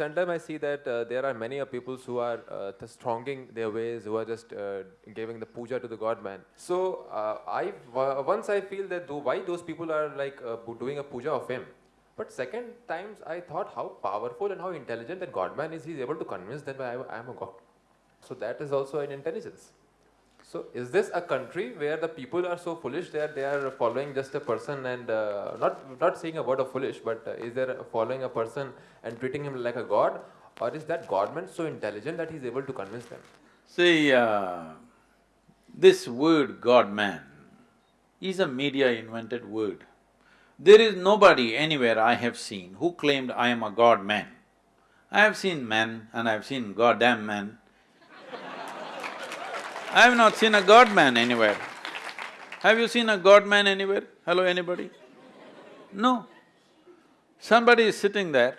sometimes I see that uh, there are many of people who are uh, just their ways, who are just uh, giving the puja to the God man. So uh, I once I feel that though why those people are like uh, doing a puja of him. But second times I thought how powerful and how intelligent that God man is. He's able to convince them I am a God. So that is also an intelligence. So is this a country where the people are so foolish that they are following just a person and uh, not not saying a word of foolish, but uh, is there following a person and treating him like a god, or is that godman so intelligent that he's able to convince them? See, uh, this word God-man is a media-invented word. There is nobody anywhere I have seen who claimed, I am a God-man. I have seen men and I have seen goddamn men. I have not seen a God-man anywhere. Have you seen a God-man anywhere? Hello, anybody? No. Somebody is sitting there,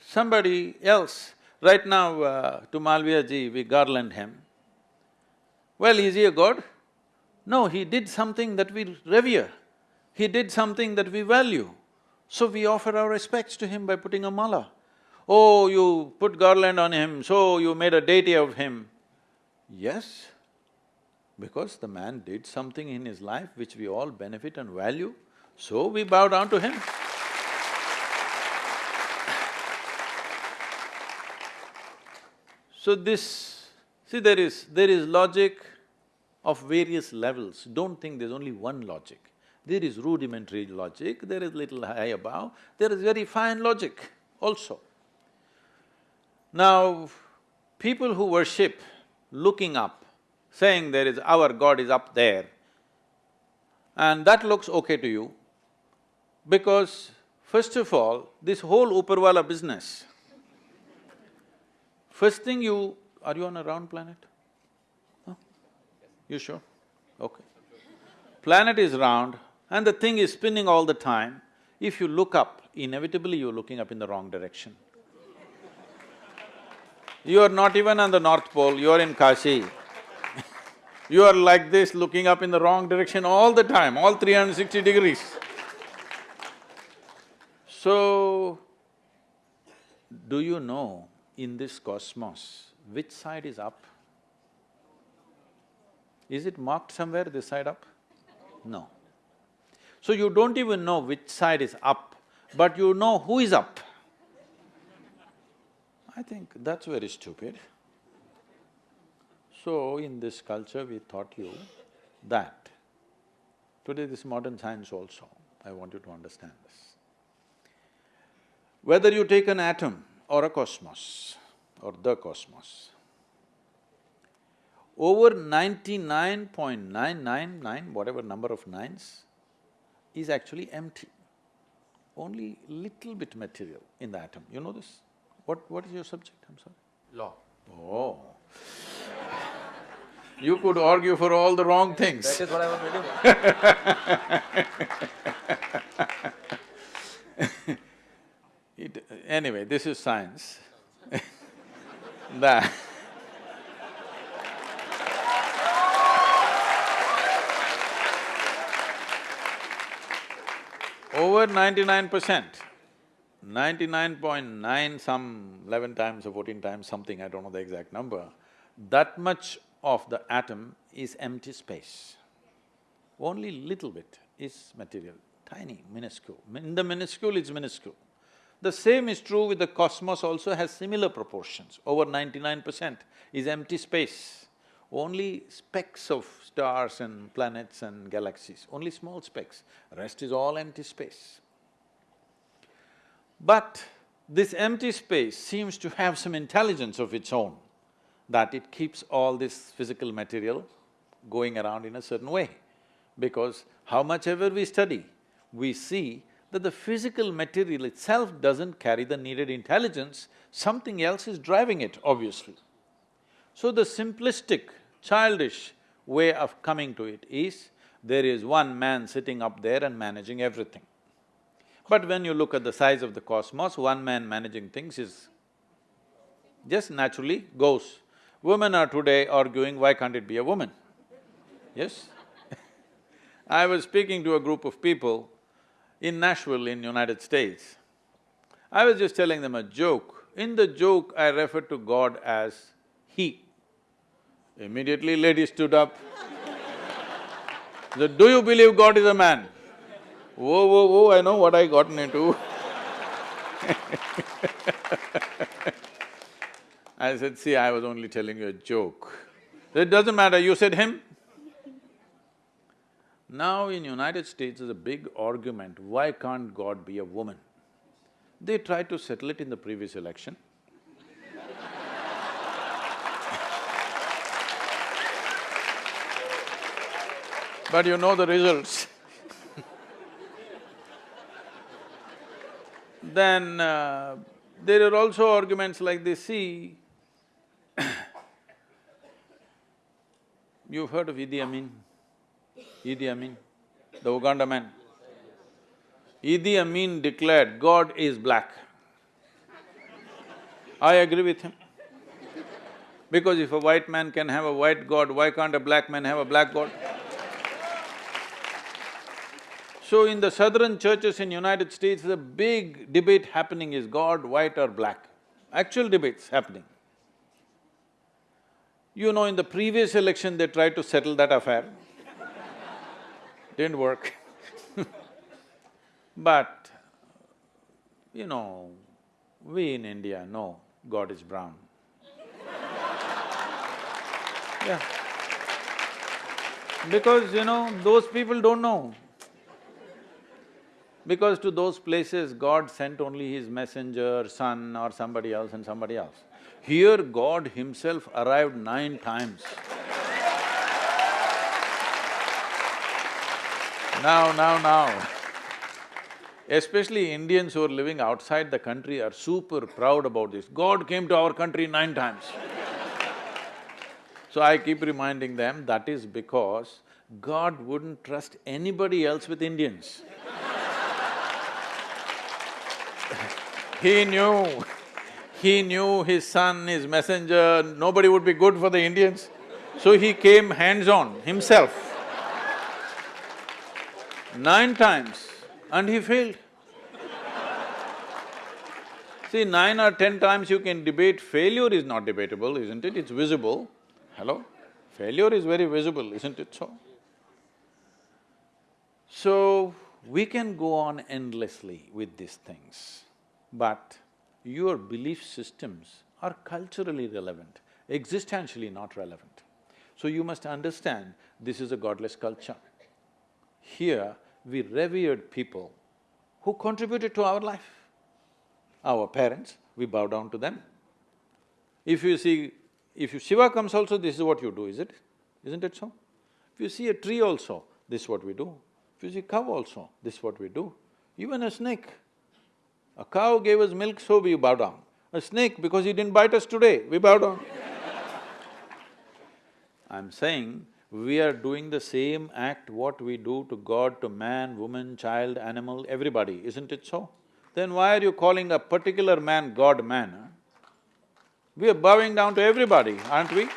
somebody else. Right now, uh, to Malviya ji, we garland him. Well, is he a god? No, he did something that we revere. He did something that we value. So we offer our respects to him by putting a mala. Oh, you put garland on him, so you made a deity of him. Yes, because the man did something in his life which we all benefit and value, so we bow down to him. So this… see, there is… there is logic of various levels. Don't think there's only one logic. There is rudimentary logic, there is little high above, there is very fine logic also. Now, people who worship looking up, saying there is… our God is up there, and that looks okay to you, because first of all, this whole Uparwala business, first thing you… are you on a round planet? Huh? You sure? Okay. Planet is round and the thing is spinning all the time. If you look up, inevitably you're looking up in the wrong direction. You are not even on the North Pole, you are in Kashi. You are like this, looking up in the wrong direction all the time, all 360 degrees. So, do you know in this cosmos, which side is up? Is it marked somewhere, this side up? No. So you don't even know which side is up, but you know who is up. I think that's very stupid. So in this culture we taught you that. Today this modern science also, I want you to understand this. Whether you take an atom or a cosmos or the cosmos, over ninety-nine point nine nine nine, whatever number of nines, is actually empty. Only little bit material in the atom, you know this? What… what is your subject, I'm sorry? Law. Oh. You could argue for all the wrong things. That is what I was reading. It, anyway, this is science. that over ninety-nine percent, ninety-nine point nine some eleven times or fourteen times something, I don't know the exact number, that much of the atom is empty space. Only little bit is material, tiny, minuscule. In the minuscule, it's minuscule. The same is true with the cosmos also has similar proportions, over ninety-nine percent is empty space. Only specks of stars and planets and galaxies, only small specks, rest is all empty space. But this empty space seems to have some intelligence of its own, that it keeps all this physical material going around in a certain way. Because how much ever we study, we see that the physical material itself doesn't carry the needed intelligence, something else is driving it, obviously. So the simplistic, childish way of coming to it is, there is one man sitting up there and managing everything. But when you look at the size of the cosmos, one man managing things is just naturally goes. Women are today arguing, why can't it be a woman? Yes? I was speaking to a group of people in Nashville in United States. I was just telling them a joke In the joke, I referred to God as He. Immediately lady stood up. said, do you believe God is a man? Whoa, whoa, whoa, I know what I gotten into I said, see, I was only telling you a joke. It doesn't matter, you said him. Now in United States, there's a big argument, why can't God be a woman? They tried to settle it in the previous election. but you know the results Then uh, there are also arguments like this, see, you've heard of Idi Amin? Idi Amin, the Uganda man. Idi Amin declared, God is black. I agree with him. Because if a white man can have a white God, why can't a black man have a black God? So in the southern churches in United States, the big debate happening is God white or black. Actual debates happening. You know, in the previous election, they tried to settle that affair. Didn't work But, you know, we in India know God is brown. yeah. Because, you know, those people don't know. Because to those places, God sent only His messenger, son or somebody else and somebody else. Here, God Himself arrived nine times. now, now, now, especially Indians who are living outside the country are super proud about this. God came to our country nine times. so I keep reminding them, that is because God wouldn't trust anybody else with Indians. He knew, he knew his son, his messenger, nobody would be good for the Indians. So he came hands-on himself. Nine times and he failed. See, nine or ten times you can debate, failure is not debatable, isn't it? It's visible. Hello? Failure is very visible, isn't it so? So, we can go on endlessly with these things. But your belief systems are culturally relevant, existentially not relevant. So you must understand, this is a godless culture. Here, we revered people who contributed to our life. Our parents, we bow down to them. If you see… if you… Shiva comes also, this is what you do, is it? Isn't it so? If you see a tree also, this is what we do. If you see cow also, this is what we do. Even a snake, a cow gave us milk, so we bow down. A snake, because he didn't bite us today, we bow down. I'm saying, we are doing the same act what we do to God, to man, woman, child, animal, everybody, isn't it so? Then why are you calling a particular man God man? Huh? We are bowing down to everybody, aren't we?